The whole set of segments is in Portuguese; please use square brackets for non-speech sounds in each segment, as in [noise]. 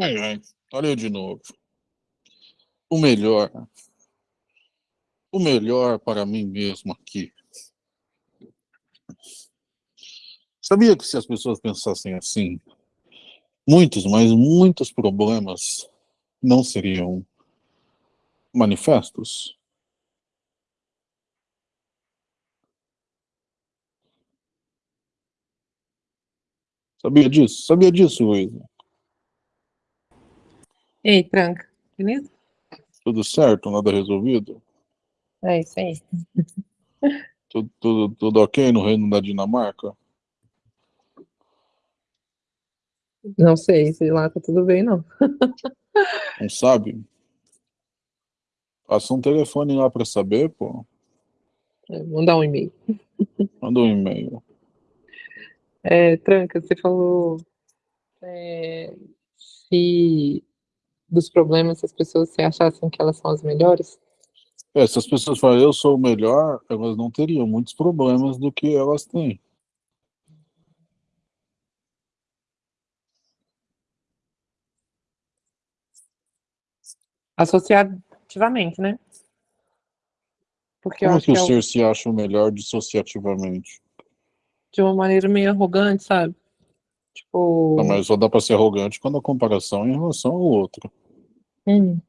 Ai, ai, olha eu de novo. O melhor. O melhor para mim mesmo aqui. Sabia que se as pessoas pensassem assim, muitos, mas muitos problemas não seriam manifestos? Sabia disso? Sabia disso, Luísa? Ei, tranca, beleza? Tudo certo? Nada resolvido? É isso aí. [laughs] Tudo, tudo, tudo ok no reino da Dinamarca? Não sei, se lá tá tudo bem, não. [laughs] Não sabe? Passa um telefone lá para saber, pô. É, mandar um e-mail. Manda um e-mail. É, Tranca, você falou é, se dos problemas, se as pessoas se achassem que elas são as melhores? É, se as pessoas falam, eu sou o melhor, elas não teriam muitos problemas do que elas têm. Associativamente, né? Porque Como acho que que o é o- ser se acha o melhor dissociativamente? De uma maneira meio arrogante, sabe? Tipo, Não, mas só dá para ser arrogante quando a comparação é em relação ao outro. hum,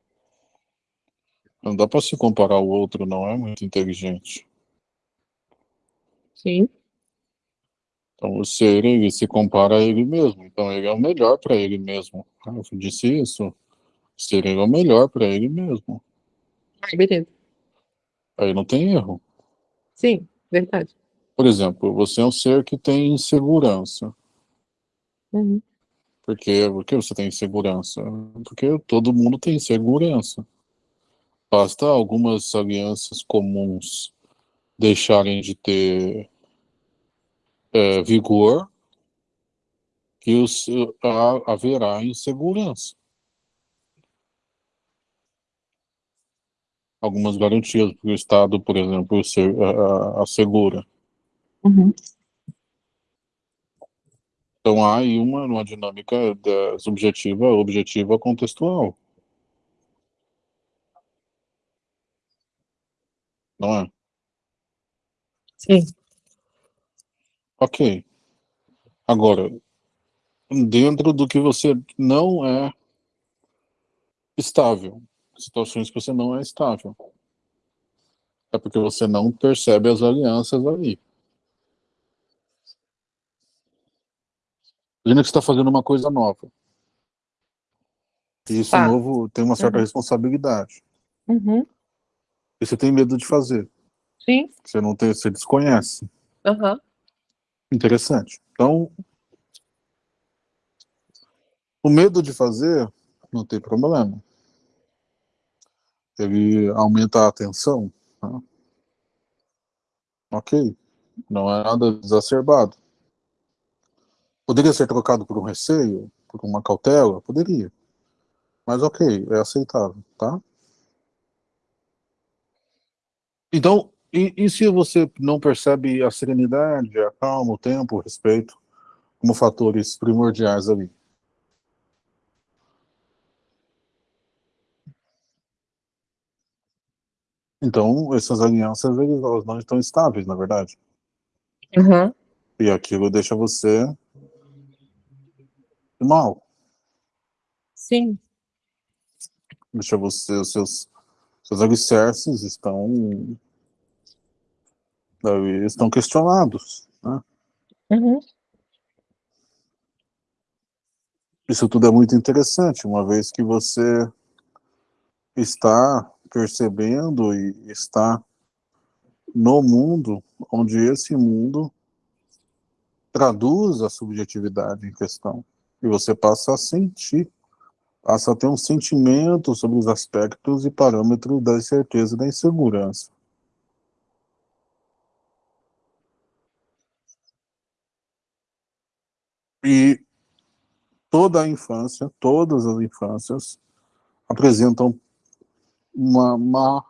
Não dá para se comparar ao outro, não é muito inteligente. sim, Então o ser, ele se compara a ele mesmo. Então ele é o melhor para ele mesmo. Ah, Eu disse isso. O ser ele é o melhor para ele mesmo. Ai, beleza. Aí não tem erro. Sim, verdade. Por exemplo, você é um ser que tem insegurança. Uhum. Por quê? Por que você tem insegurança? Porque todo mundo tem insegurança. Basta algumas alianças comuns deixarem de ter é, vigor que o seu- há- haverá insegurança. Algumas garantias que o Estado, por exemplo, se- a- a- assegura. Uhum. Então há aí uma, uma dinâmica da, subjetiva, objetiva, contextual. Não é? Sim. Ok. Agora, dentro do que você não é estável, situações que você não é estável. É porque você não percebe as alianças ali. Imagina que você está fazendo uma coisa nova. E isso Tá. novo tem uma certa Uhum. responsabilidade. Uhum. E você tem medo de fazer. Sim. Você não tem, você desconhece. Aham. Interessante. Então, o medo de fazer não tem problema. Ele aumenta a atenção. tá? Ok. Não é nada exacerbado. Poderia ser trocado por um receio, por uma cautela? Poderia. Mas ok, é aceitável, tá? Então, e, e se você não percebe a serenidade, a calma, o tempo, o respeito, como fatores primordiais ali? Então, essas alianças, elas não estão estáveis, na verdade. Uhum. E aquilo deixa você mal. Sim. Deixa você, os seus, seus alicerces estão, estão questionados. Né? Uhum. Isso tudo é muito interessante, uma vez que você está percebendo e está no mundo, onde esse mundo traduz a subjetividade em questão. E você passa a sentir, passa a ter um sentimento sobre os aspectos e parâmetros da incerteza e da insegurança. E toda a infância, todas as infâncias, apresentam uma má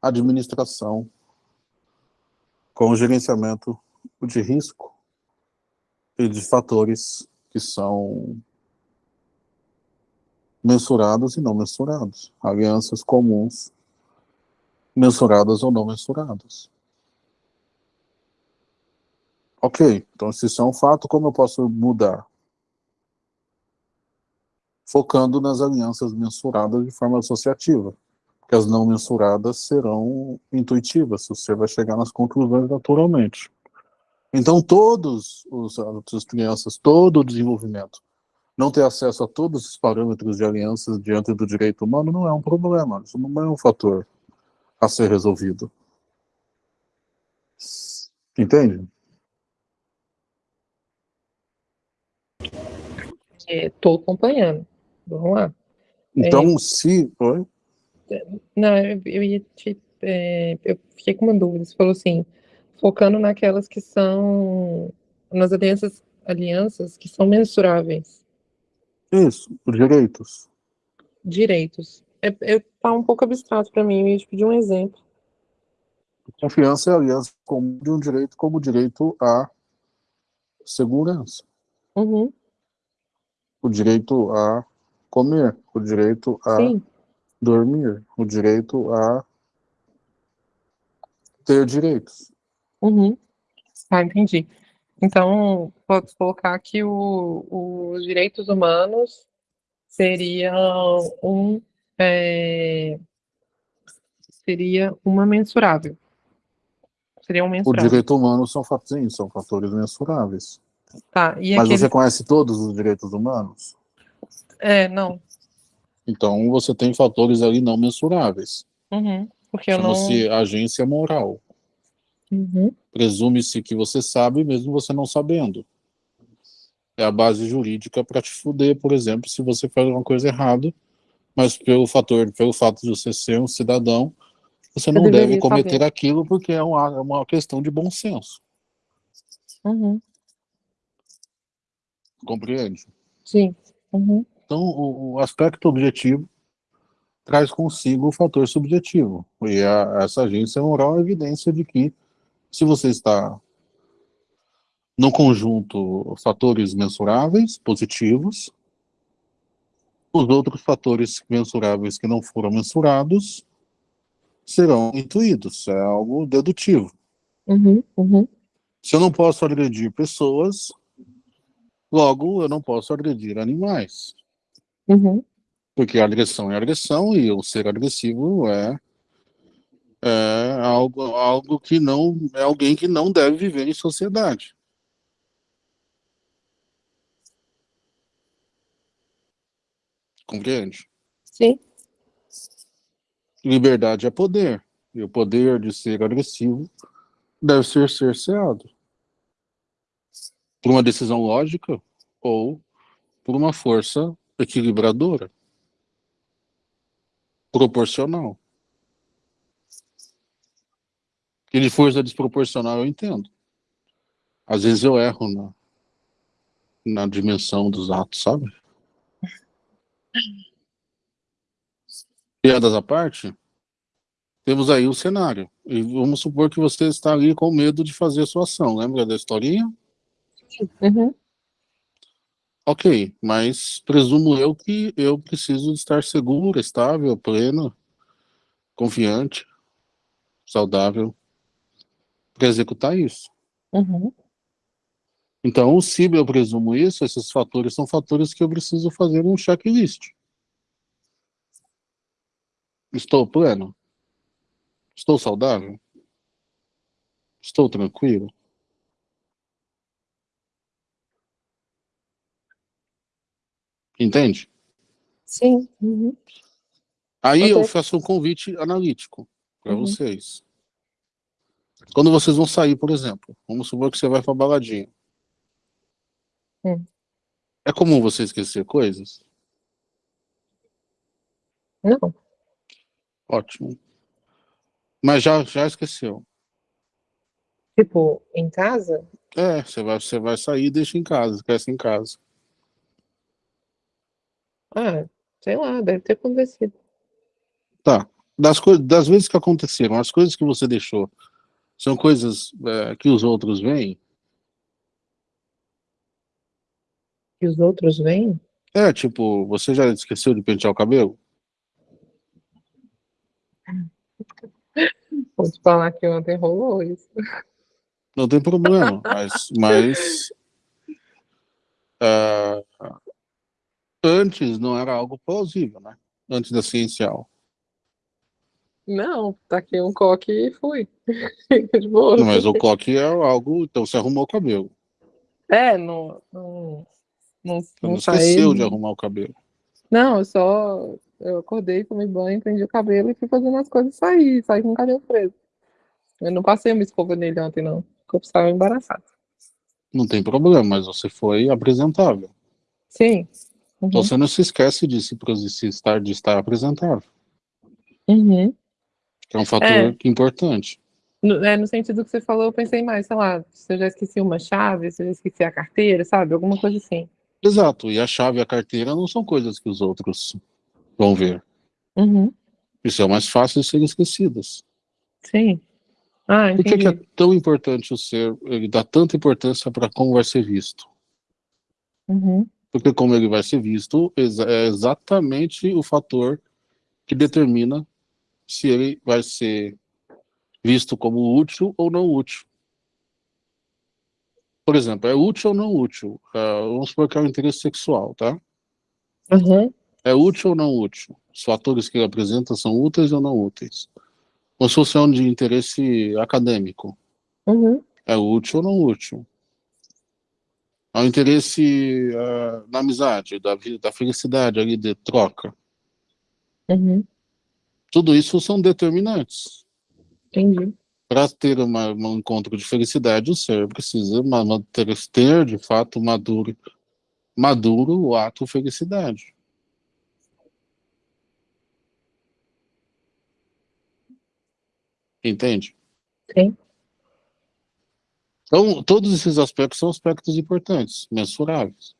administração com o gerenciamento de risco e de fatores que são mensurados e não mensurados, alianças comuns, mensuradas ou não mensuradas. Ok, então se isso é um fato, como eu posso mudar? Focando nas alianças mensuradas de forma associativa, porque as não mensuradas serão intuitivas, você vai chegar nas conclusões naturalmente. Então todos os as crianças, todo o desenvolvimento, não ter acesso a todos os parâmetros de alianças diante do direito humano não é um problema, isso não é um fator a ser resolvido. Entende? Estou é, acompanhando. Vamos lá. Então, é... se. Oi? Não, eu ia te. É, eu fiquei com uma dúvida. Você falou assim, focando naquelas que são. nas alianças, alianças que são mensuráveis. Isso, direitos. Direitos. É, é, tá um pouco abstrato para mim, eu ia te pedir um exemplo. Confiança é aliança comum de um direito como o direito à segurança. Uhum o direito a comer, o direito a Sim. dormir, o direito a ter direitos. Uhum. Ah, entendi. Então, pode colocar que os direitos humanos seriam um é, seria uma mensurável. Seria um mensurável. O direito humano são, sim, são fatores mensuráveis. Tá, Mas aquele... você conhece todos os direitos humanos? É, não. Então você tem fatores ali não mensuráveis. Uhum, porque eu não... Chama-se agência moral. Uhum. Presume-se que você sabe, mesmo você não sabendo. É a base jurídica para te fuder, por exemplo, se você faz uma coisa errada, mas pelo fator, pelo fato de você ser um cidadão, você, você não deve cometer saber. aquilo porque é uma, é uma questão de bom senso. Uhum. Compreende? Sim. Uhum. Então, o, o, aspecto objetivo traz consigo o fator subjetivo. E a, essa agência moral é evidência de que, se você está no conjunto fatores mensuráveis, positivos, os outros fatores mensuráveis que não foram mensurados serão intuídos, é algo dedutivo. Uhum, uhum. Se eu não posso agredir pessoas, Logo, eu não posso agredir animais. Uhum. Porque agressão é agressão e o ser agressivo é, é algo, algo que não é alguém que não deve viver em sociedade. Compreende? Sim. Liberdade é poder. E o poder de ser agressivo deve ser cerceado por uma decisão lógica ou por uma força equilibradora, proporcional. E de força desproporcional eu entendo. Às vezes eu erro na, na dimensão dos atos, sabe? Piadas à parte, temos aí o cenário. E vamos supor que você está ali com medo de fazer a sua ação. Lembra da historinha? Uhum. Ok, mas presumo eu que eu preciso estar seguro, estável, pleno, confiante, saudável para executar isso. Uhum. Então, se eu presumo isso, esses fatores são fatores que eu preciso fazer um checklist. Estou pleno? Estou saudável? Estou tranquilo? Entende? Sim. Uhum. Aí eu faço um convite analítico para uhum. vocês. Quando vocês vão sair, por exemplo, vamos supor que você vai para baladinha. Hum. É comum você esquecer coisas? Não. Ótimo. Mas já, já esqueceu. Tipo, em casa? É, você vai, você vai sair e deixa em casa, esquece em casa. Ah, sei lá, deve ter acontecido. Tá. Das, das vezes que aconteceram, as coisas que você deixou, São coisas é, que os outros veem. Que os outros veem? É, tipo, você já esqueceu de pentear o cabelo? [laughs] Vou te falar que ontem rolou isso. Não tem problema, mas, [laughs] mas uh, antes não era algo plausível, né? Antes da ciencial. Não, taquei um coque e fui. [laughs] Não, mas o coque é algo, então você arrumou o cabelo. É, não. Não, não, não, não esqueceu de arrumar o cabelo. Não, eu só. Eu acordei, tomei banho, prendi o cabelo e fui fazendo as coisas e saí, saí com o cabelo preso. Eu não passei uma escova nele ontem, não. Porque eu estava embaraçado. Não tem problema, mas você foi apresentável. Sim. Uhum. Então você não se esquece de se, de estar, de estar apresentável. Uhum. Que é um fator é. importante. No, é, no sentido que você falou, eu pensei mais, sei lá, se eu já esqueci uma chave, se eu já esqueci a carteira, sabe? Alguma coisa assim. Exato, e a chave e a carteira não são coisas que os outros vão ver. Uhum. Isso é mais fácil de serem esquecidas. Sim. Ah, Por que, que, é tão importante o ser, ele dá tanta importância para como vai ser visto? Uhum. Porque como ele vai ser visto é exatamente o fator que determina se ele vai ser visto como útil ou não útil. Por exemplo, é útil ou não útil? Uh, vamos supor que é um interesse sexual, tá? Uhum. É útil ou não útil? Os fatores que ele apresenta são úteis ou não úteis? Ou se fosse um de interesse acadêmico? Uhum. É útil ou não útil? Há um interesse uh, na amizade, da, da felicidade ali, de troca. Uhum. Tudo isso são determinantes. Entendi. Para ter uma, um encontro de felicidade, o ser precisa ter, ter, de fato, maduro, maduro o ato felicidade. Entende? Sim. Então, todos esses aspectos são aspectos importantes, mensuráveis.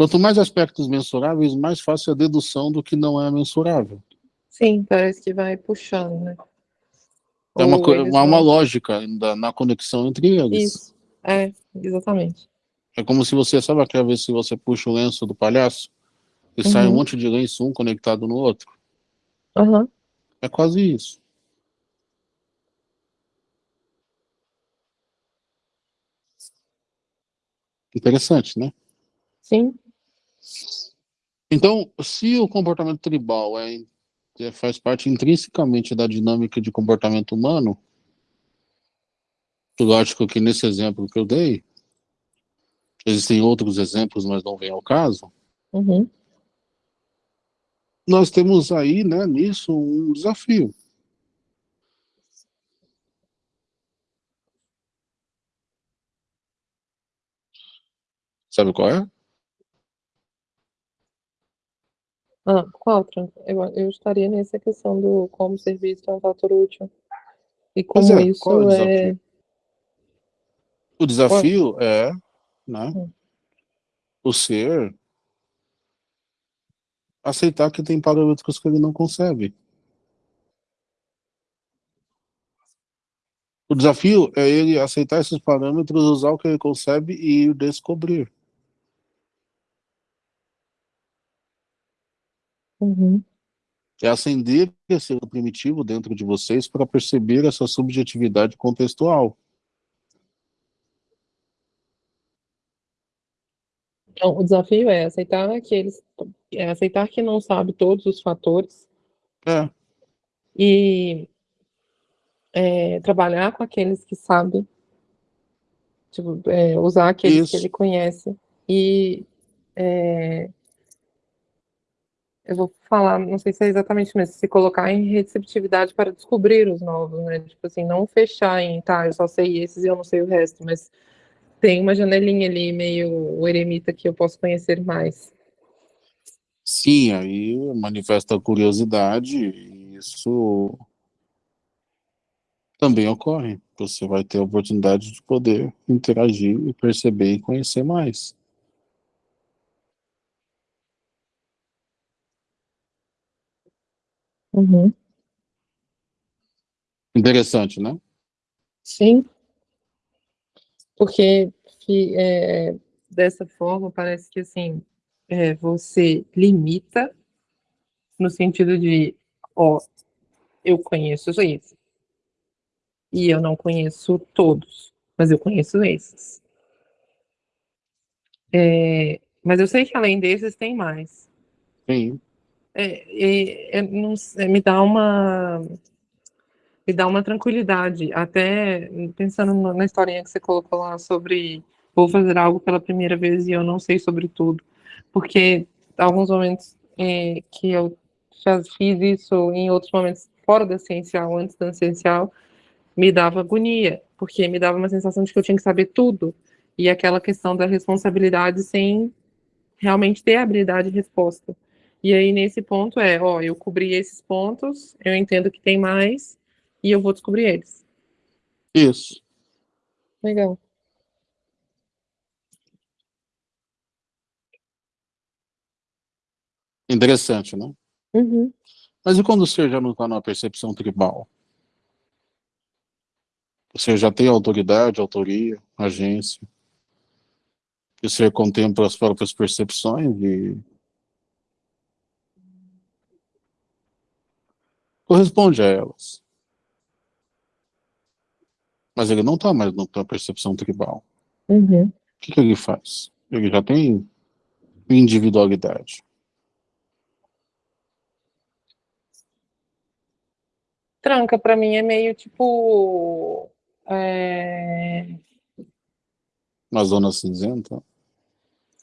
Quanto mais aspectos mensuráveis, mais fácil a dedução do que não é mensurável. Sim, parece que vai puxando, né? É uma, uma, uma lógica da, na conexão entre eles. Isso, é, exatamente. É como se você, sabe aquela vez se você puxa o lenço do palhaço e uhum. sai um monte de lenço, um conectado no outro? Uhum. É quase isso. Interessante, né? Sim. Então, se o comportamento tribal é, é, faz parte intrinsecamente da dinâmica de comportamento humano, lógico que nesse exemplo que eu dei, existem outros exemplos, mas não vem ao caso, uhum. nós temos aí, né, nisso, um desafio. Sabe qual é? Ah, qual? Eu, eu estaria nessa questão do como serviço é um fator útil. E como é, isso o é. O desafio qual? é né, hum. o ser aceitar que tem parâmetros que ele não concebe. O desafio é ele aceitar esses parâmetros, usar o que ele concebe e descobrir. Uhum. É acender esse primitivo dentro de vocês para perceber essa subjetividade contextual. Então, o desafio é aceitar que eles, é aceitar que não sabe todos os fatores. É. E é, trabalhar com aqueles que sabem, tipo, é, usar aqueles Isso. que ele conhece e é, eu vou falar, não sei se é exatamente mesmo, se colocar em receptividade para descobrir os novos, né? Tipo assim, não fechar em, tá, eu só sei esses e eu não sei o resto, mas tem uma janelinha ali, meio o eremita, que eu posso conhecer mais. Sim, aí manifesta a curiosidade, e isso também ocorre. Você vai ter a oportunidade de poder interagir e perceber e conhecer mais. Uhum. Interessante, né? Sim. Porque é, dessa forma parece que assim é, você limita no sentido de, ó, eu conheço esses e eu não conheço todos, mas eu conheço esses. É, mas eu sei que além desses tem mais. Sim. É, é, não, me dá uma me dá uma tranquilidade, até pensando na historinha que você colocou lá sobre vou fazer algo pela primeira vez e eu não sei sobre tudo, porque alguns momentos é, que eu já fiz isso em outros momentos fora da essencial, antes da essencial, me dava agonia, porque me dava uma sensação de que eu tinha que saber tudo, e aquela questão da responsabilidade sem realmente ter habilidade de resposta. E aí, nesse ponto, é, ó, eu cobri esses pontos, eu entendo que tem mais, e eu vou descobrir eles. Isso. Legal. Interessante, né? Uhum. Mas e quando você já não está numa percepção tribal? Você já tem autoridade, autoria, agência. E você contempla as próprias percepções e corresponde a elas. Mas ele não está mais na percepção tribal. Uhum. O que, que ele faz? Ele já tem individualidade. Tranca, para mim, é meio tipo. É... Uma zona cinzenta?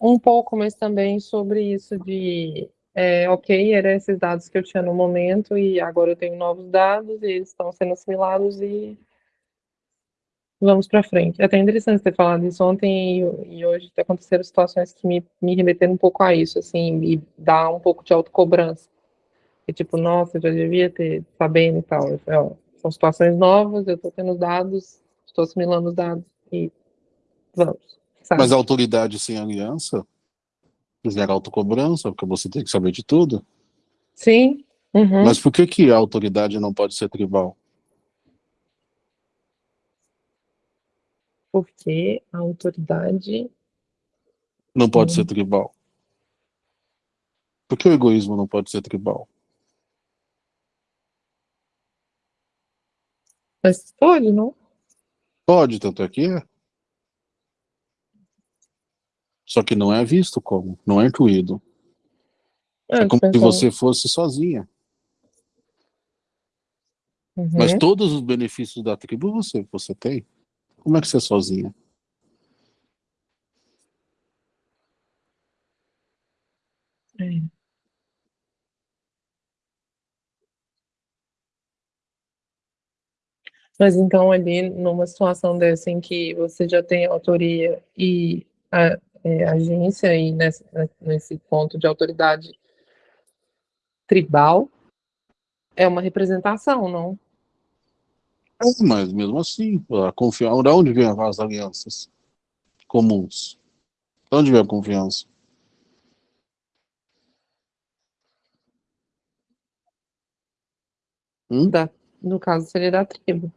Um pouco, mas também sobre isso de. É, ok, eram esses dados que eu tinha no momento e agora eu tenho novos dados e eles estão sendo assimilados e vamos para frente. É até interessante ter falado isso ontem e, e hoje aconteceram situações que me, me remeteram um pouco a isso, assim, e dá um pouco de autocobrança. E tipo, nossa, eu já devia ter sabendo e tal. Eu ó, são situações novas, eu estou tendo os dados, estou assimilando os dados e vamos. Sabe? Mas a autoridade sem aliança gera autocobrança, porque você tem que saber de tudo. Sim. Uhum. Mas por que, que a autoridade não pode ser tribal? Porque a autoridade. Não pode ser tribal. Por que o egoísmo não pode ser tribal? Mas pode, não? Pode, tanto é que é. Só que não é visto como, não é incluído. É, é como se você fosse sozinha. Uhum. Mas todos os benefícios da tribo você, você tem. Como é que você é sozinha? É. Mas então ali numa situação dessa em que você já tem autoria e a, é, agência e nesse, nesse ponto de autoridade tribal é uma representação, não? É, mas mesmo assim, a confiança, de onde vem as alianças comuns? De onde vem a confiança? Hum? Da, no caso seria da tribo.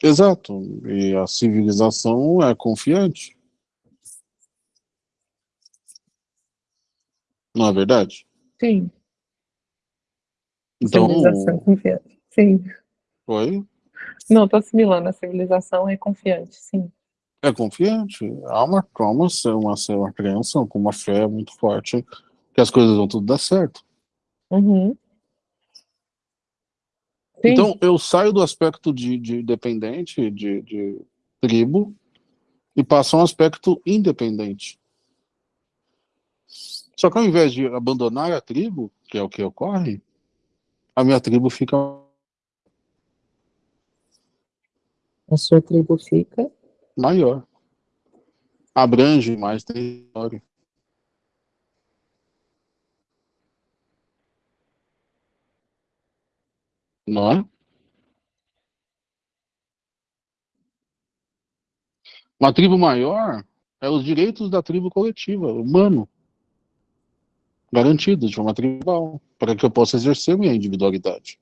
Exato. E a civilização é confiante. Não é verdade? Sim. Então... Civilização confiante. Sim. Oi? Não, estou assimilando. A civilização é confiante, sim. É confiante. Há uma, há uma, uma, uma crença com uma fé muito forte que as coisas vão tudo dar certo. Uhum. Então, eu saio do aspecto de, de dependente, de, de tribo, e passo a um aspecto independente. Só que ao invés de abandonar a tribo, que é o que ocorre, a minha tribo fica. A sua tribo fica? Maior. Abrange mais território. Não é? Uma tribo maior é os direitos da tribo coletiva, humano, garantidos de forma tribal, para que eu possa exercer minha individualidade.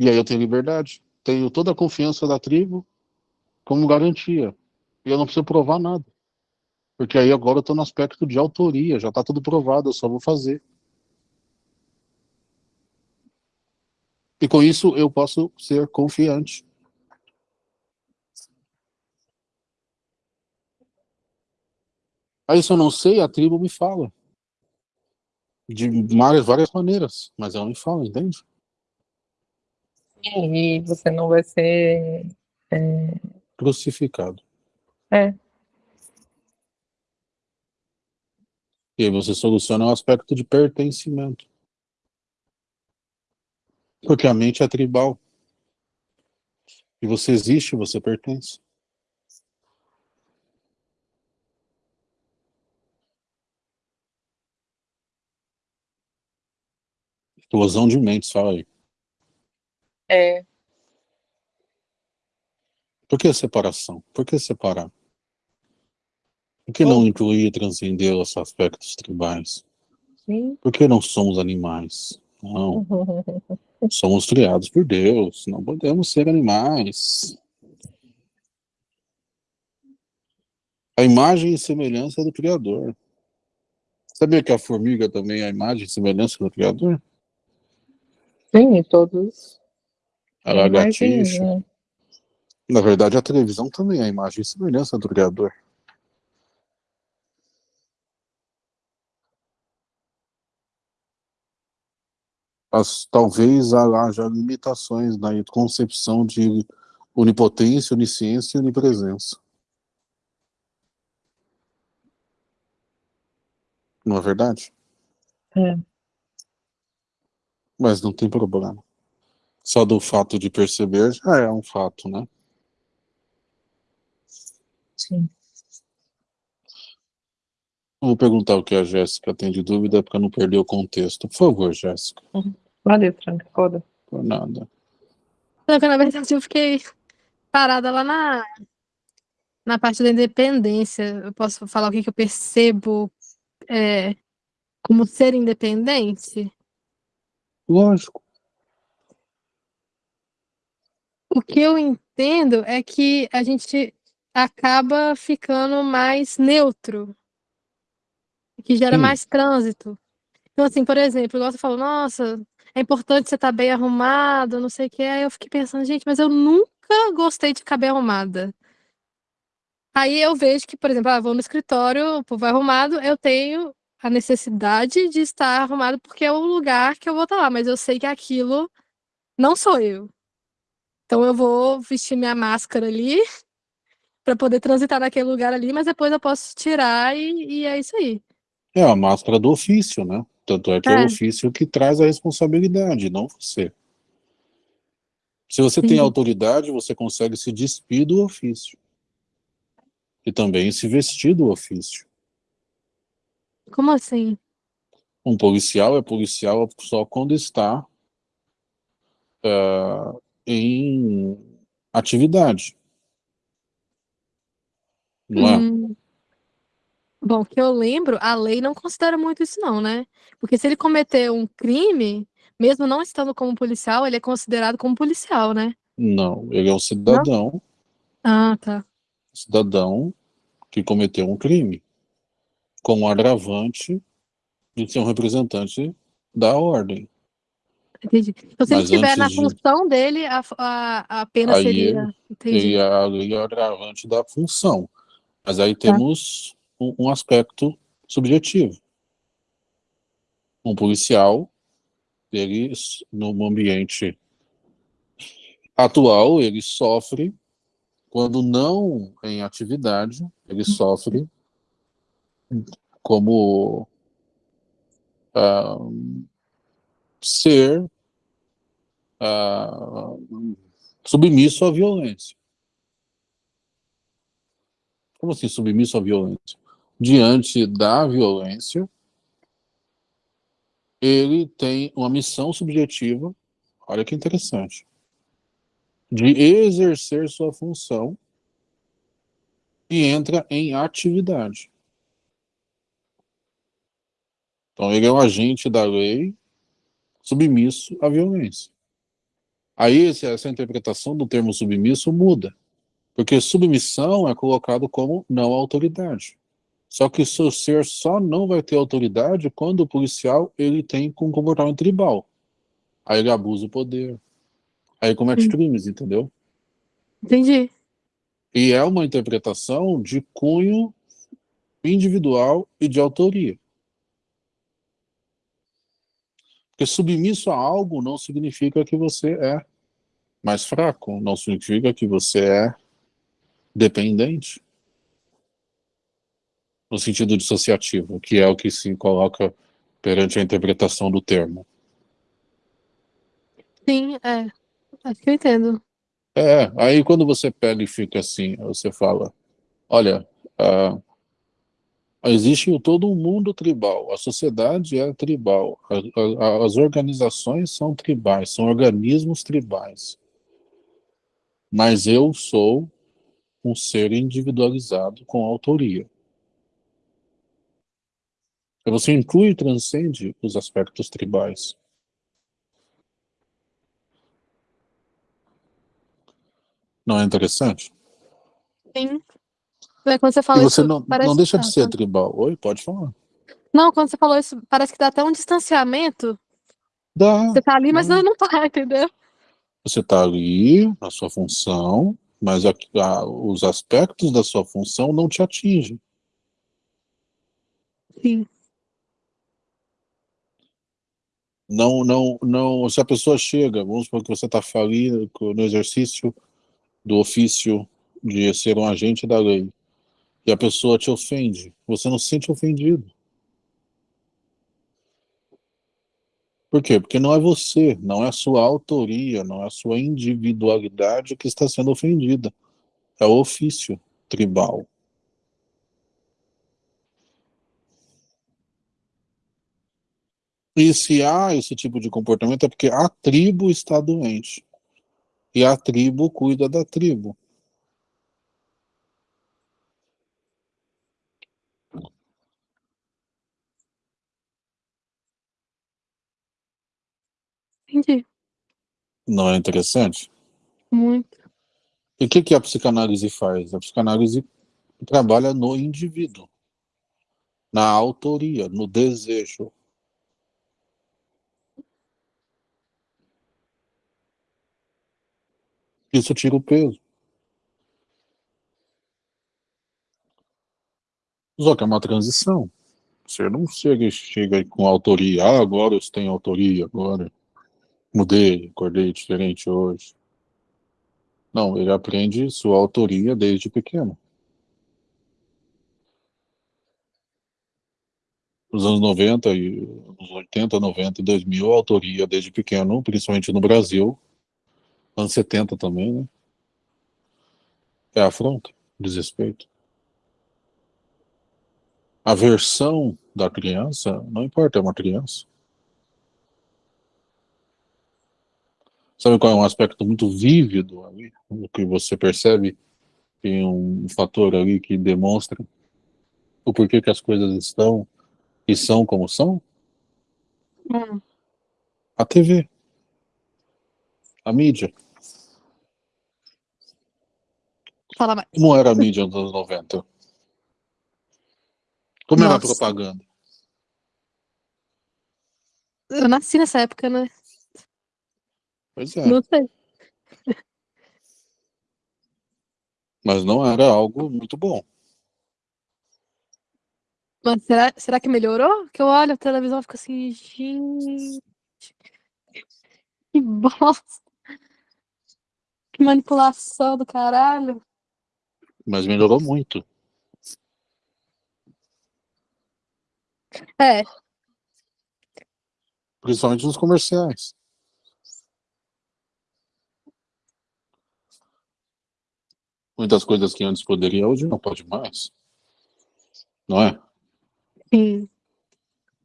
E aí eu tenho liberdade. Tenho toda a confiança da tribo como garantia. E eu não preciso provar nada. Porque aí agora eu estou no aspecto de autoria, já está tudo provado, eu só vou fazer. E com isso eu posso ser confiante. Aí se eu não sei, a tribo me fala. De várias, várias maneiras, mas ela me fala, entende? E você não vai ser... É... Crucificado. É. E aí você soluciona o aspecto de pertencimento. Porque a mente é tribal. E você existe, você pertence. Explosão de mentes, fala aí. É. Por que separação? Por que separar? Por que não incluir e transcender os aspectos tribais? Sim. Por que não somos animais? Não. [laughs] Somos criados por Deus, não podemos ser animais. A imagem e semelhança do Criador. Sabia que a formiga também é a imagem e semelhança do Criador? Sim, todos. A lagartixa. Né? Na verdade, a televisão também é a imagem e semelhança do Criador. as, talvez haja limitações na concepção de onipotência, onisciência e onipresença. Não é verdade? É. Mas não tem problema. Só do fato de perceber já é um fato, né? Sim. Vou perguntar o que a Jéssica tem de dúvida, para não perder o contexto. Por favor, Jéssica. Uhum. Valeu, Franca. Foda. Por nada. Não, na verdade eu fiquei parada lá na, na parte da independência. Eu posso falar o que, que eu percebo é, como ser independente? Lógico. O que eu entendo é que a gente acaba ficando mais neutro que gera Sim. mais trânsito. Então, assim, por exemplo, igual você falou, nossa, é importante você estar tá bem arrumado, não sei o que. Aí eu fiquei pensando, gente, mas eu nunca gostei de ficar bem arrumada. Aí eu vejo que, por exemplo, ah, vou no escritório, o povo é arrumado, eu tenho a necessidade de estar arrumado porque é o lugar que eu vou estar lá, mas eu sei que aquilo não sou eu. Então eu vou vestir minha máscara ali [laughs] para poder transitar naquele lugar ali, mas depois eu posso tirar e, e é isso aí. É a máscara do ofício, né? Tanto é que é, é o ofício que traz a responsabilidade, não você. Se você Sim. tem autoridade, você consegue se despir do ofício. E também se vestir do ofício. Como assim? Um policial é policial só quando está uh, em atividade. Não é? hum. Bom, que eu lembro, a lei não considera muito isso não, né? Porque se ele cometer um crime, mesmo não estando como policial, ele é considerado como policial, né? Não, ele é um cidadão. Não? Ah, tá. Cidadão que cometeu um crime. Com o agravante de ser um representante da ordem. Entendi. Então, se Mas ele estiver na função de... dele, a, a, a pena aí seria. Entendi. Ele é o agravante da função. Mas aí tá. temos um, um aspecto subjetivo. Um policial, ele, no ambiente atual, ele sofre, quando não em atividade, ele sofre como uh, ser uh, submisso à violência. Como assim submisso à violência? diante da violência, ele tem uma missão subjetiva, olha que interessante, de exercer sua função e entra em atividade. Então ele é um agente da lei submisso à violência. Aí essa interpretação do termo submisso muda, porque submissão é colocado como não autoridade. Só que o seu ser só não vai ter autoridade quando o policial ele tem com um comportamento tribal. Aí ele abusa o poder. Aí comete hum. crimes, entendeu? Entendi. E é uma interpretação de cunho individual e de autoria. Porque submisso a algo não significa que você é mais fraco, não significa que você é dependente no sentido dissociativo, que é o que se coloca perante a interpretação do termo. Sim, é. Acho que eu entendo. É, aí quando você pega e fica assim, você fala, olha, uh, existe todo um mundo tribal, a sociedade é tribal, a, a, as organizações são tribais, são organismos tribais. Mas eu sou um ser individualizado com autoria. Você inclui e transcende os aspectos tribais. Não é interessante? Sim. Quando você fala e você isso, não, não deixa de ser tribal. Oi, pode falar. Não, quando você falou isso, parece que dá até um distanciamento. Dá. Você tá ali, mas não, não tá, entendeu? Você tá ali, na sua função, mas a, a, os aspectos da sua função não te atingem. Sim. Não, não, não, se a pessoa chega, vamos supor que você está falindo no exercício do ofício de ser um agente da lei, e a pessoa te ofende, você não se sente ofendido. Por quê? Porque não é você, não é a sua autoria, não é a sua individualidade que está sendo ofendida. É o ofício tribal. E se há esse tipo de comportamento é porque a tribo está doente. E a tribo cuida da tribo. Entendi. Não é interessante? Muito. E o que, que a psicanálise faz? A psicanálise trabalha no indivíduo, na autoria, no desejo. Isso tira o peso. Só que é uma transição. Você não chega, chega com autoria. Ah, agora eu tenho autoria, agora mudei, acordei diferente hoje. Não, ele aprende sua autoria desde pequeno. Nos anos 90, e, nos 80, 90 e 2000, a autoria desde pequeno, principalmente no Brasil, anos 70 também, né? É afronta, desrespeito. A versão da criança, não importa, é uma criança. Sabe qual é um aspecto muito vívido ali? O que você percebe tem um fator ali que demonstra o porquê que as coisas estão e são como são? Hum. A TV. A mídia. Fala mais. Como era a mídia nos anos 90? Como Nossa. era a propaganda? Eu nasci nessa época, né? Pois é. Não sei. Mas não era algo muito bom. Mas será, será que melhorou? Que eu olho a televisão e fico assim, gente. Que bosta. Que manipulação do caralho. Mas melhorou muito. É. Principalmente nos comerciais. Muitas coisas que antes poderia, hoje não pode mais. Não é? Sim.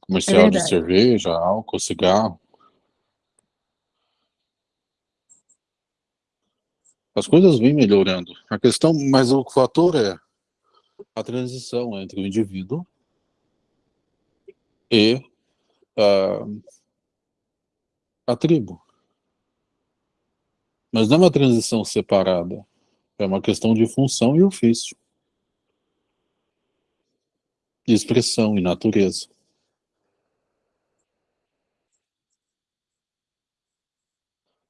Comercial é de cerveja, álcool, cigarro. As coisas vêm melhorando. A questão, mas o fator é a transição entre o indivíduo e uh, a tribo. Mas não é uma transição separada. É uma questão de função e ofício. De expressão e natureza.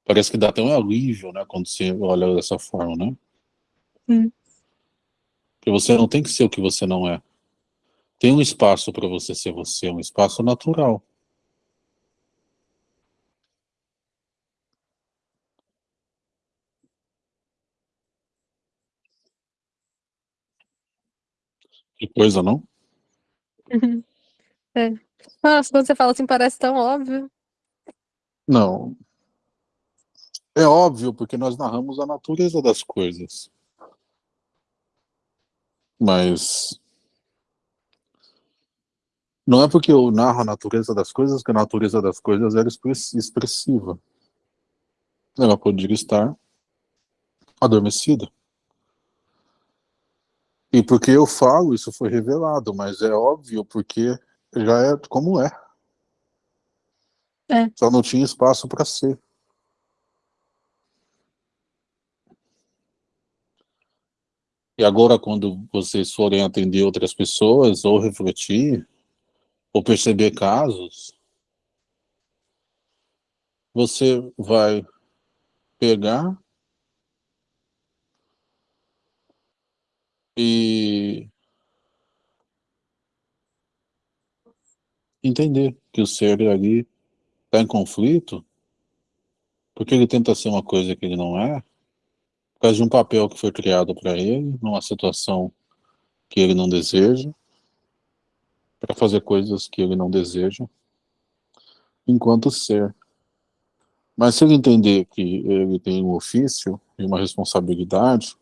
Parece que dá até um alívio, né, quando você olha dessa forma, né? Hum. Porque você não tem que ser o que você não é. Tem um espaço para você ser você, um espaço natural. Que coisa, não? [laughs] É. Nossa, quando você fala assim, parece tão óbvio. Não. É óbvio, porque nós narramos a natureza das coisas. Mas não é porque eu narro a natureza das coisas que a natureza das coisas era expressiva. Ela poderia estar adormecida. E porque eu falo, isso foi revelado, mas é óbvio porque já é como é. É. Só não tinha espaço para ser. E agora, quando vocês forem atender outras pessoas, ou refletir, ou perceber casos, você vai pegar e entender que o ser ali está em conflito, porque ele tenta ser uma coisa que ele não é, por causa de um papel que foi criado para ele, numa situação que ele não deseja, para fazer coisas que ele não deseja, enquanto ser. Mas se ele entender que ele tem um ofício e uma responsabilidade,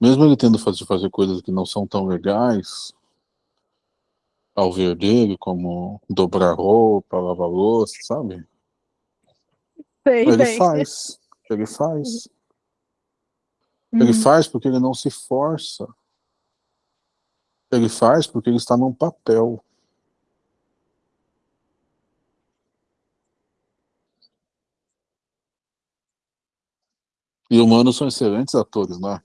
mesmo ele tendo fazer fazer coisas que não são tão legais, ao ver dele, como dobrar roupa, lavar louça, sabe? Sei, ele bem. faz, ele faz. Ele Hum. faz porque ele não se força. Ele faz porque ele está num papel. E humanos são excelentes atores, né?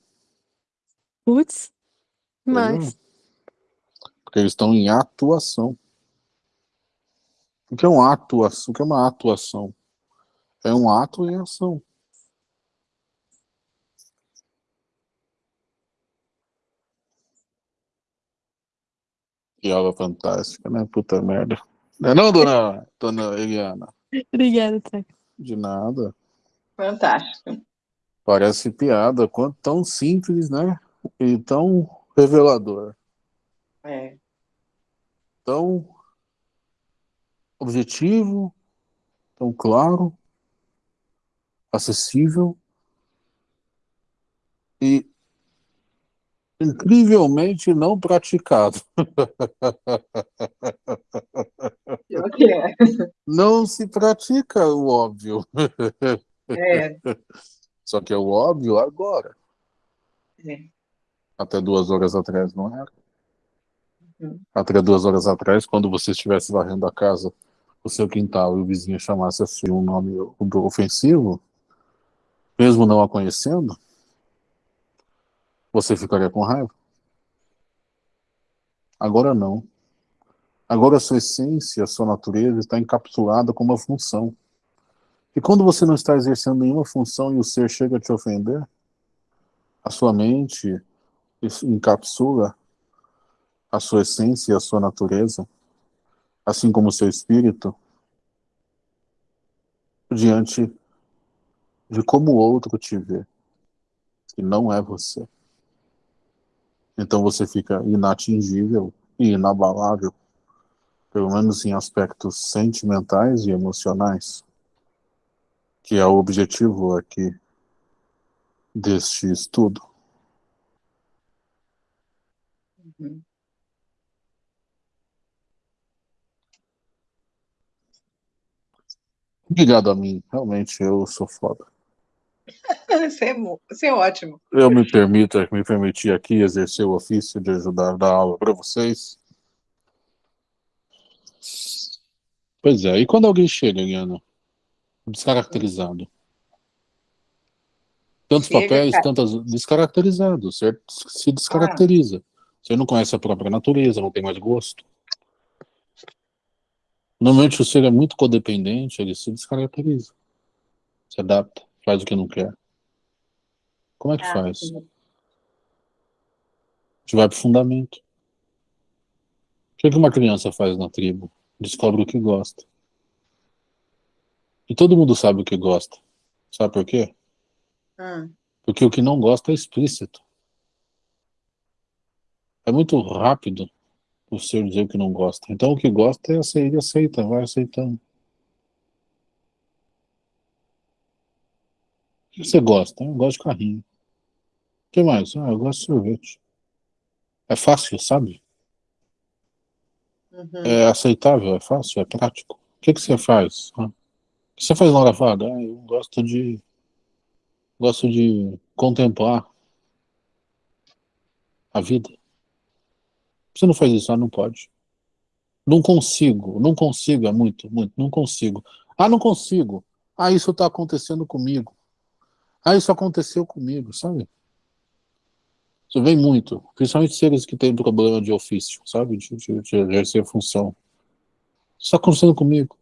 Putz, mas Porque eles estão em atuação. O que é uma atuação? O que é uma atuação? É um ato em ação. Que aula fantástica, né? Puta merda. Não é não, dona, dona Eliana? obrigada, Teca. De nada. Fantástico. Parece piada, quanto tão simples, né? E tão revelador. É. Tão objetivo, tão claro, acessível e incrivelmente não praticado. É. Não se pratica o óbvio. É. Só que é o óbvio agora. É. Até duas horas atrás não era. Uhum. Até duas horas atrás, quando você estivesse varrendo a casa, o seu quintal e o vizinho chamasse assim um nome ofensivo, mesmo não a conhecendo, você ficaria com raiva. Agora não. Agora a sua essência, a sua natureza está encapsulada com uma função. E quando você não está exercendo nenhuma função e o ser chega a te ofender, a sua mente encapsula a sua essência e a sua natureza, assim como o seu espírito, diante de como o outro te vê, que não é você. Então você fica inatingível e inabalável, pelo menos em aspectos sentimentais e emocionais, que é o objetivo aqui deste estudo. Uhum. Obrigado a mim, realmente eu sou foda. [laughs] Isso é, isso é ótimo. Eu me permito, me permiti aqui exercer o ofício de ajudar a dar aula para vocês. Pois é, e quando alguém chega, Eliana, descaracterizado, Tantos Chega, papéis, cara. tantas descaracterizados, certo? Se descaracteriza. Você não conhece a própria natureza, não tem mais gosto. Normalmente o ser é muito codependente, ele se descaracteriza. Se adapta, faz o que não quer. Como é que Ah, faz? sim. A gente vai pro fundamento. O que que uma criança faz na tribo? Descobre o que gosta. E todo mundo sabe o que gosta. Sabe por quê? Hum, Porque o que não gosta é explícito. É muito rápido o ser dizer o que não gosta. Então o que gosta é ele aceita, vai aceitando. O que você gosta? Eu gosto de carrinho. O que mais? Ah, eu gosto de sorvete. É fácil, sabe? uhum. É aceitável, é fácil, é prático. O que, que você faz? Ah, O que você faz na hora vaga? Ah, eu gosto de. Gosto de contemplar a vida. Você não faz isso, ah, não pode. Não consigo, não consigo, é muito, muito, não consigo. Ah, não consigo. Ah, isso está acontecendo comigo. Ah, isso aconteceu comigo, sabe? Isso vem muito, principalmente seres que têm problema de ofício, sabe? De, de, de exercer função. Isso está acontecendo comigo.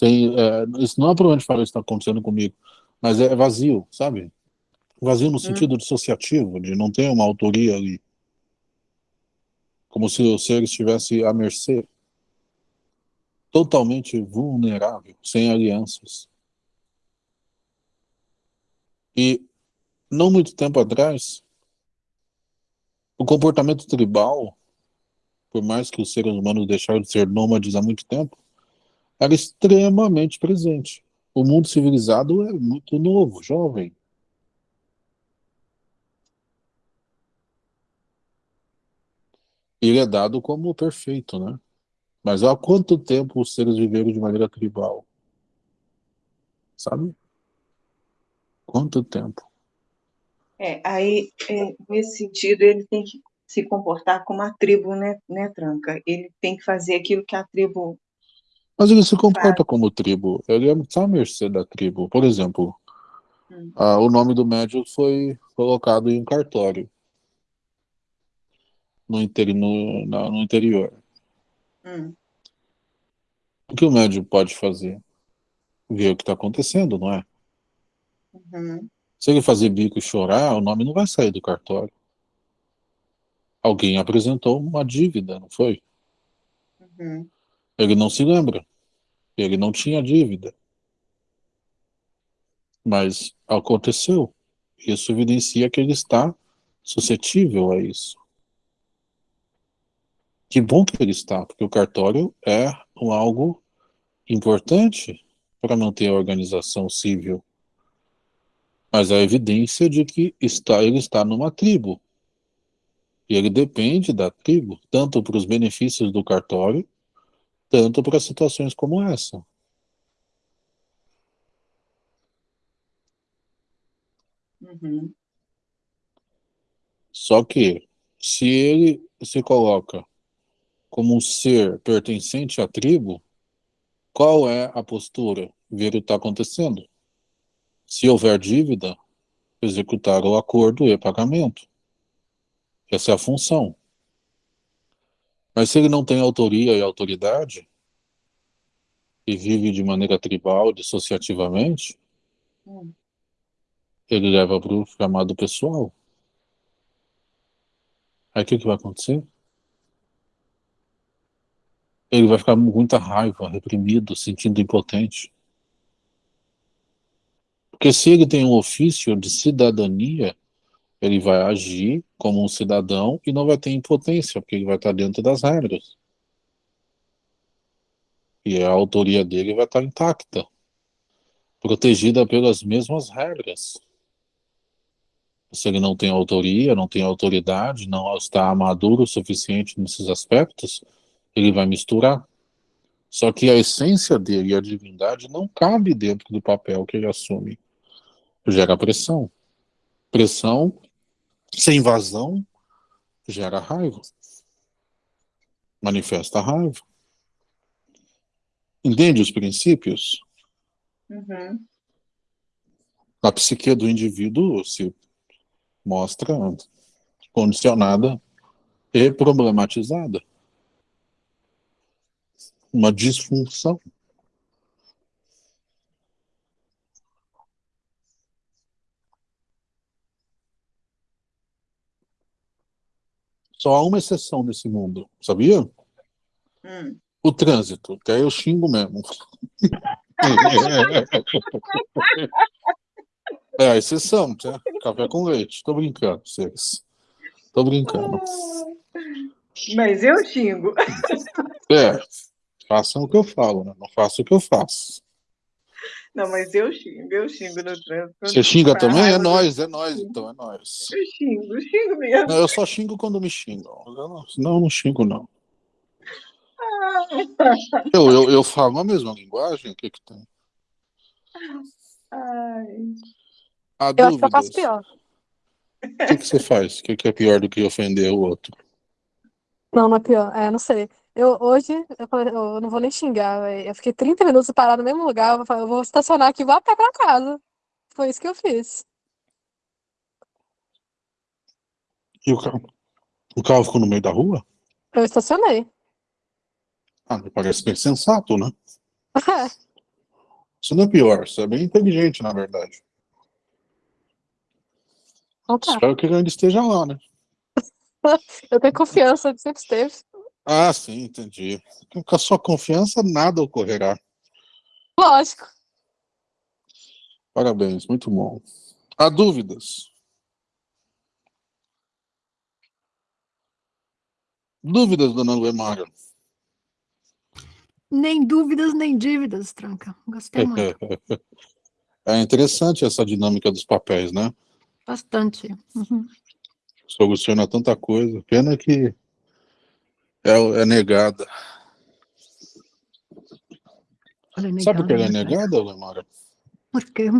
Sem, é, isso não é problema de falar isso está acontecendo comigo, mas é vazio, sabe? Vazio no sentido dissociativo, de não ter uma autoria ali. Como se o ser estivesse à mercê. Totalmente vulnerável, sem alianças. E, não muito tempo atrás, o comportamento tribal, por mais que os seres humanos deixaram de ser nômades há muito tempo, era extremamente presente. O mundo civilizado é muito novo, jovem. Ele é dado como perfeito, né? Mas há quanto tempo os seres viveram de maneira tribal? Sabe? Quanto tempo? É, aí, é, nesse sentido, ele tem que se comportar como a tribo, né, né, Tranca? Ele tem que fazer aquilo que a tribo. Mas ele se comporta como tribo. Ele é está à mercê da tribo. Por exemplo, Hum. ah, o nome do médium foi colocado em um cartório no, interi no, na- no interior. Hum, O que o médium pode fazer? Ver o que está acontecendo, não é? uhum, Se ele fazer bico e chorar, o nome não vai sair do cartório. Alguém apresentou uma dívida, não foi? uhum, Ele não se lembra. Ele não tinha dívida. Mas aconteceu. Isso evidencia que ele está suscetível a isso. Que bom que ele está, porque o cartório é algo importante para manter a organização civil. Mas a evidência de que está, ele está numa tribo. E ele depende da tribo, tanto para os benefícios do cartório, tanto para situações como essa. uhum, Só que, se ele se coloca como um ser pertencente à tribo, qual é a postura? Ver o que está acontecendo. Se houver dívida, executar o acordo e pagamento. Essa é a função. Mas se ele não tem autoria e autoridade, e vive de maneira tribal, dissociativamente, hum. ele leva para o chamado pessoal. Aí o que, que vai acontecer? Ele vai ficar com muita raiva, reprimido, sentindo impotente. Porque se ele tem um ofício de cidadania, ele vai agir como um cidadão e não vai ter impotência, porque ele vai estar dentro das regras. E a autoria dele vai estar intacta, protegida pelas mesmas regras. Se ele não tem autoria, não tem autoridade, não está maduro o suficiente nesses aspectos, ele vai misturar. Só que a essência dele e a divindade não cabe dentro do papel que ele assume. Gera pressão. Pressão sem vazão gera raiva. manifesta raiva. Entende os princípios? Uhum. A psique do indivíduo se mostra condicionada e problematizada. Uma disfunção. Só há uma exceção nesse mundo, sabia? Hum. O trânsito, que aí eu xingo mesmo. é a exceção, tá? Café com leite. Tô brincando, vocês. Tô brincando. Mas eu xingo. É, façam o que eu falo, né? Não façam o que eu faço. Não, mas eu xingo, eu xingo no trânsito. Você xinga também? É nós, é nós, então, é nós. Eu xingo, eu xingo mesmo. Não, eu só xingo quando me xingam. Não, não, eu não xingo, não. Eu, eu, eu falo a mesma linguagem? O que que tem? Ai. Há Eu acho que eu faço dúvidas? pior. O que, que você faz? O que, que é pior do que ofender o outro? Não, não é pior. É, não sei. Eu, hoje, eu, falei, eu não vou nem xingar, velho. Eu fiquei 30 minutos parado no mesmo lugar. Eu falei, eu vou estacionar aqui e vou a pé pra casa. Foi isso que eu fiz. E o carro, o carro ficou no meio da rua? Eu estacionei. Ah, me parece bem sensato, né? [laughs] Isso não é pior, isso é bem inteligente, na verdade. Então tá. Espero que ele ainda esteja lá, né? [laughs] Eu tenho confiança, sempre esteve. Ah, sim, entendi. Com a sua confiança, nada ocorrerá. Lógico. Parabéns, muito bom. Há dúvidas? Dúvidas, dona Luemara? Nem dúvidas, nem dívidas, tranca. Gostei muito. [laughs] É interessante essa dinâmica dos papéis, né? Bastante. Uhum. Soluciona tanta coisa. Pena que é, é negada. Olha, Sabe por que ela é negada, né, negada, Luemara? Por quê?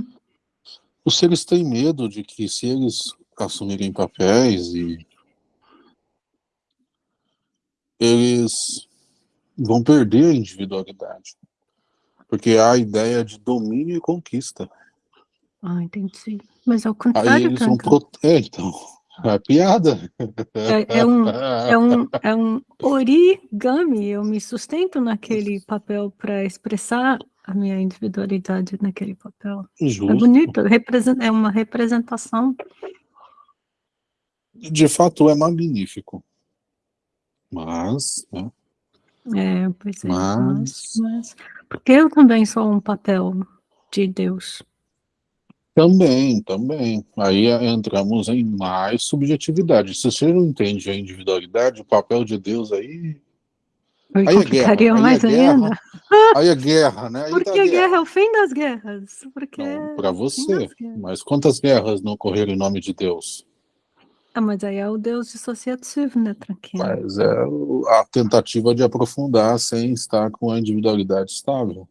Os seres têm medo de que se eles assumirem papéis e eles vão perder a individualidade. Porque há a ideia de domínio e conquista. Ah, entendi. Mas ao Aí contrário, eles vão tranca. pro... É, então, é piada. É, é um, é, um, é um origami. Eu me sustento naquele papel para expressar a minha individualidade naquele papel. É Justo. bonito, representa, é uma representação. De fato, é magnífico. Mas, né, É, pois é, mas, mas- porque eu também sou um papel de Deus. Também, também. Aí é, entramos em mais subjetividade. Se você não entende a individualidade, o papel de Deus aí. Eu Aí é guerra, aí mais é guerra, ainda. Aí é guerra, né? Aí Porque tá a guerra é o fim das guerras. Porque é fim você. Mas quantas guerras não ocorreram em nome de Deus? Ah, mas aí é o Deus dissociativo, né, Tranquilo? Mas é a tentativa de aprofundar sem estar com a individualidade estável.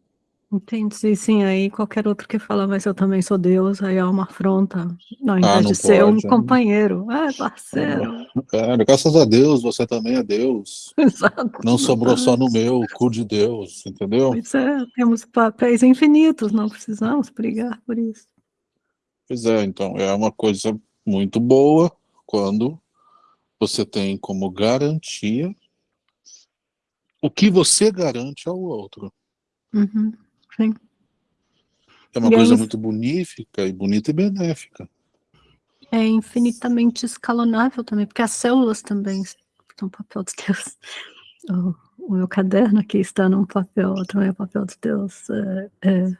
Entendi, sim. Aí qualquer outro que fala, mas eu também sou Deus, aí é uma afronta. Ao invés Ah, não de ser um pode, né? companheiro. Ah, parceiro. É, graças a Deus, você também é Deus. [laughs] Exato. Não sobrou só no meu, cu de Deus, entendeu? Pois é, temos papéis infinitos, não precisamos brigar por isso. Pois é, então é uma coisa muito boa quando você tem como garantia o que você garante ao outro. Uhum, sim. É uma E coisa você- muito bonífica e bonita e benéfica. É infinitamente escalonável também, porque as células também são papel de Deus. O, o meu caderno aqui está num papel, também é papel de Deus. É, é,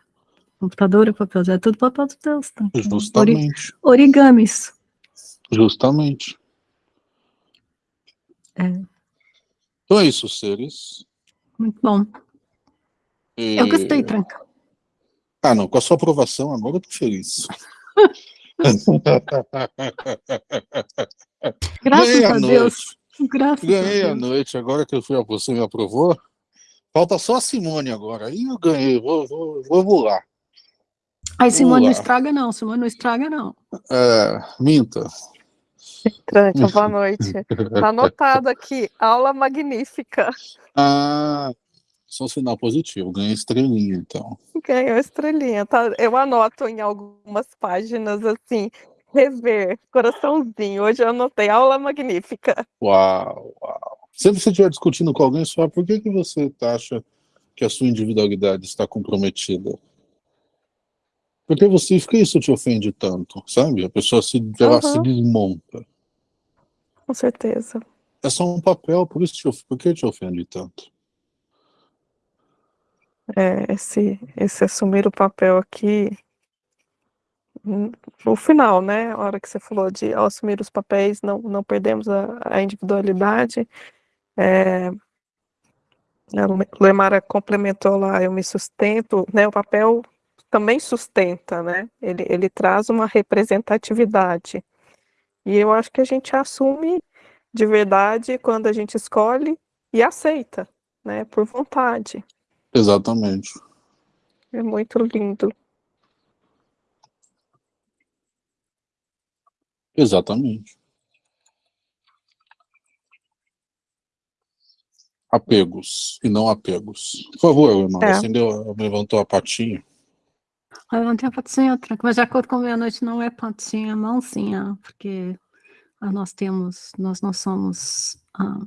computador é papel de Deus, é tudo papel de Deus. Tá? Ori- Justamente. origamis. Justamente. É. Então é isso, seres. Muito bom. E- Eu gostei, Tranca. Ah, não, com a sua aprovação, agora eu tô feliz. [laughs] Graças Ganhei a a Deus. Graças Ganhei a a Deus. noite, agora que eu fui, você me aprovou. Falta só a Simone agora. Aí eu ganhei, vou, vou, vou voar. Aí, Simone, não estraga não, Simone, não estraga não. É, minta. Tranca, boa noite. Tá anotado aqui, aula magnífica. [laughs] Ah, só um sinal positivo, ganhei estrelinha, então. Ganhou estrelinha, tá? Eu anoto em algumas páginas, assim, rever, coraçãozinho. Hoje eu anotei, aula magnífica. Uau, uau. Sempre que você estiver discutindo com alguém, só por que, que você acha que a sua individualidade está comprometida? Por que você, por que isso te ofende tanto, sabe? A pessoa se, ela uhum. se desmonta. Com certeza. É só um papel, por isso te, por que te ofende tanto? É, esse, esse assumir o papel aqui, no final, né, a hora que você falou de ao assumir os papéis, não, não perdemos a, a individualidade, é, a Lemara complementou lá, eu me sustento, né, o papel também sustenta, né? Ele, ele traz uma representatividade. E eu acho que a gente assume de verdade quando a gente escolhe e aceita, né? Por vontade. Exatamente. É muito lindo. Exatamente. Apegos e não apegos. Por favor, irmão, é. acendeu, levantou a patinha. Eu não tenho patinha tranca, mas de acordo com meia-noite não é patinha, é mãozinha, porque nós temos, nós não somos. Ah,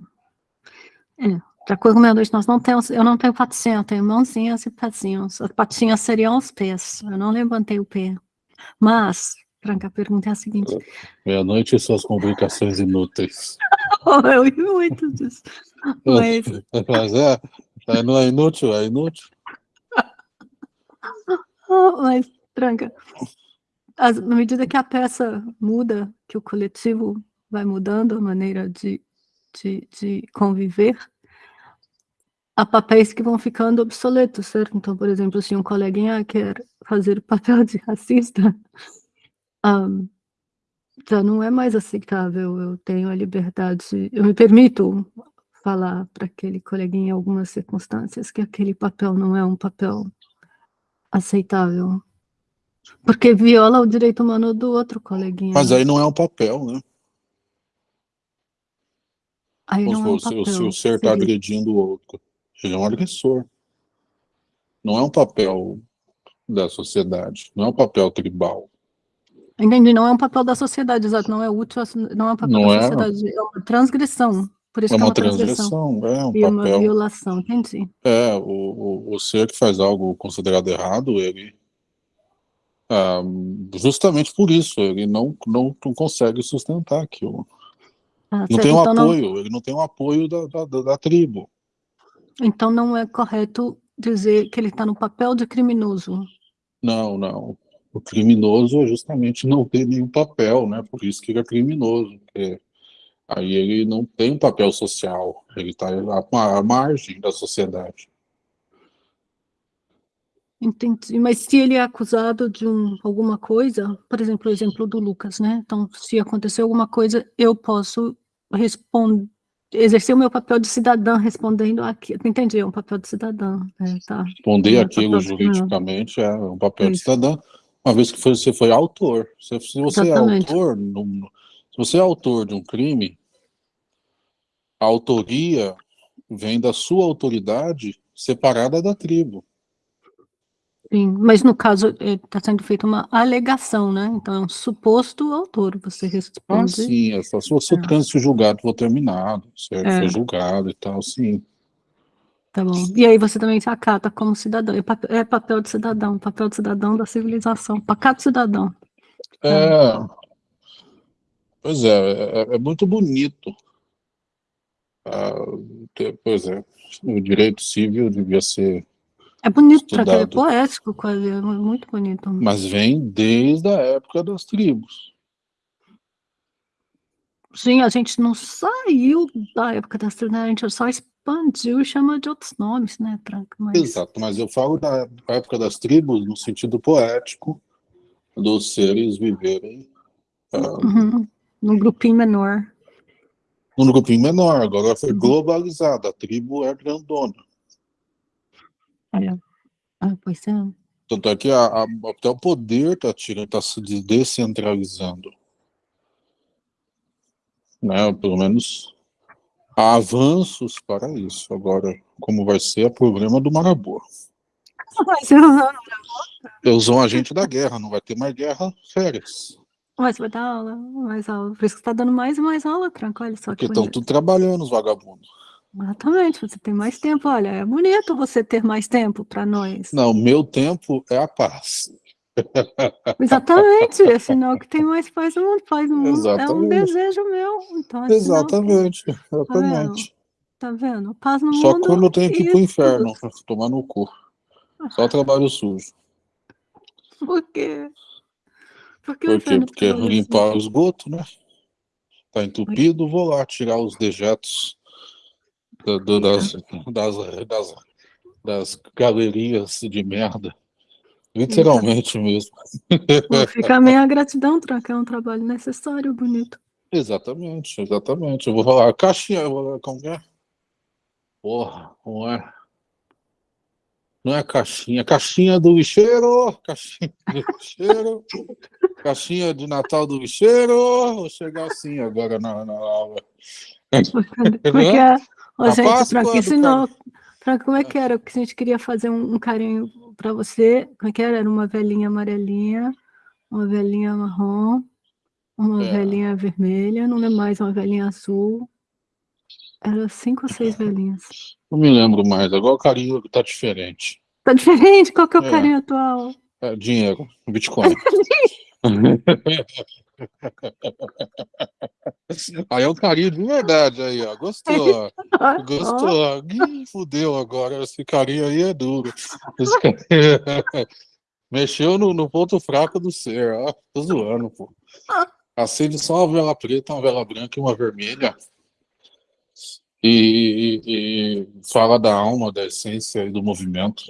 é, de acordo com meia-noite, nós não temos, eu não tenho patinha, eu tenho mãozinhas e pezinhos. As patinhas seriam os pés, eu não levantei o pé. Mas, Franca, a pergunta é a seguinte: Meia-noite e suas complicações inúteis. [laughs] oh, eu ri muito disso. Mas, [laughs] mas é, é, não é inútil, é inútil. [laughs] mas, Tranca, as, na medida que a peça muda, que o coletivo vai mudando a maneira de, de, de conviver, há papéis que vão ficando obsoletos, certo? Então, por exemplo, se um coleguinha quer fazer o [laughs] papel de racista, um, já não é mais aceitável. Eu tenho a liberdade, eu me permito falar para aquele coleguinha em algumas circunstâncias que aquele papel não é um papel aceitável. Porque viola o direito humano do outro coleguinha. Mas aí não é um papel, né? Aí não é um papel, se o ser está agredindo o outro, ele é um agressor. Não é um papel da sociedade, não é um papel tribal. Entendi, não é um papel da sociedade, exato, não é útil, não é um papel não da é... sociedade, é uma transgressão. Por isso é, uma, é uma transgressão, é um e papel. uma violação, entendi. É, o, o, o ser que faz algo considerado errado, ele ah, justamente por isso, ele não, não, não consegue sustentar aquilo. Ah, não tem um então apoio, não... ele não tem um apoio da, da, da, tribo. Então não é correto dizer que ele está no papel de criminoso. Não, não. O criminoso é justamente não ter nenhum papel, né? Por isso que ele é criminoso. Porque Aí ele não tem um papel social, ele está à margem da sociedade. Entendi. Mas se ele é acusado de um, alguma coisa, por exemplo, o exemplo do Lucas, né? Então, se acontecer alguma coisa, eu posso responder, exercer o meu papel de cidadã respondendo aqui. Entendi, é um papel de cidadã. Né? Tá. Responder é aquilo juridicamente é um papel Isso. de cidadã, uma vez que você foi autor. Se, se você é Exatamente. é autor, se você é autor de um crime, a autoria vem da sua autoridade separada da tribo. Sim, mas no caso está é, sendo feita uma alegação, né? Então é um suposto autor, você responde. Ah, sim, é só se o é. trânsito julgado for terminado, certo? É. Foi julgado e tal, sim. Tá bom. E aí você também se acata como cidadão. É papel, é de cidadão, papel de cidadão da civilização, pacato cidadão. É. Pois é, é, é muito bonito pois é, o direito civil devia ser É bonito, para é poético quase, é muito bonito. Mas vem desde a época das tribos. Sim, a gente não saiu da época das tribos, né? a gente só expandiu e chama de outros nomes, né, Franca? Mas... Exato, mas eu falo da época das tribos no sentido poético, dos seres viverem... Uh, uhum. Num grupinho menor num grupinho menor, agora foi uhum. globalizado, a tribo é grandona. Olha, ah, pois. Tanto é que a, a, até o poder está está se descentralizando. né? Pelo menos há avanços para isso. Agora, como vai ser, é problema do Marabô. Mas eu não. Eles são agente da guerra, não vai ter mais guerra férias. Mas vai dar aula, mais aula. Por isso que você tá dando mais e mais aula, Tranco. Olha só Porque que estão tudo trabalhando, os vagabundos. Exatamente, você tem mais tempo. Olha, é bonito você ter mais tempo para nós. Não, meu tempo é a paz. Exatamente, é sinal que tem mais paz no mundo. Paz no mundo é um Exatamente. desejo meu. Então, é sinal que- Exatamente, exatamente. Tá vendo? Paz no Só mundo. quando eu tenho que ir pro inferno, tomar no cu. Só trabalho sujo. Por quê? Por que Por quê? Porque tá limpar o esgoto, né? Tá entupido, vou lá tirar os dejetos do- das, das, das, das galerias de merda. Literalmente mesmo. Pô, Fica a minha gratidão, Tranca. É um trabalho necessário, bonito. Exatamente, exatamente. Eu vou falar, caixinha, eu vou falar, como é? Porra, não é. Não é caixinha, caixinha do lixeiro, caixinha do lixeiro, caixinha de Natal do lixeiro. Vou chegar assim agora na, na aula. Como é que é? Ô, A gente, Páscoa do ensinou. Franca, como é que era? Que a gente queria fazer um, um carinho para você. Como é que era? Era uma velhinha amarelinha, uma velhinha marrom, uma É. velhinha vermelha, não lembro mais, uma velhinha azul. Era cinco ou seis [laughs] velhinhas. Não me lembro mais, agora o carinho tá diferente. Tá diferente? Qual que é o É. carinho atual? É dinheiro, Bitcoin. [laughs] [laughs] aí é um carinho de verdade aí, ó. Gostou? Gostou? Ih, fudeu agora. Esse carinha aí é duro. Esse carinha- [laughs] Mexeu no, no ponto fraco do ser, ó. Tô zoando, pô. Acende só uma vela preta, uma vela branca e uma vermelha. E, e- e fala da alma, da essência e do movimento.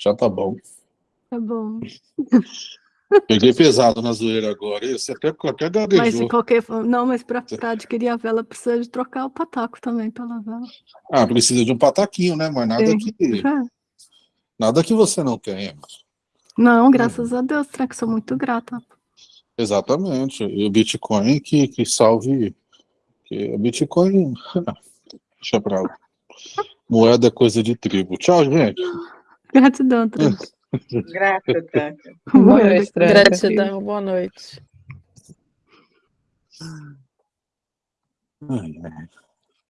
Já tá bom. Tá bom. [laughs] Peguei pesado na zoeira agora. Esse até, até Mas gaguejou. de qualquer forma, não, mas para adquirir a vela precisa de trocar o pataco também pela vela. Ah, precisa de um pataquinho, né? Mas nada Sim. que, nada que você não tenha. Não, graças a Deus, Tranca, sou muito grata. Exatamente. E o Bitcoin que, que salve. Que o Bitcoin. [laughs] Deixa pra lá. Moeda é coisa de tribo. Tchau, gente. Gratidão, Tranca. [laughs] Tranca. Boa noite. Gratidão, boa noite. Ai, ai.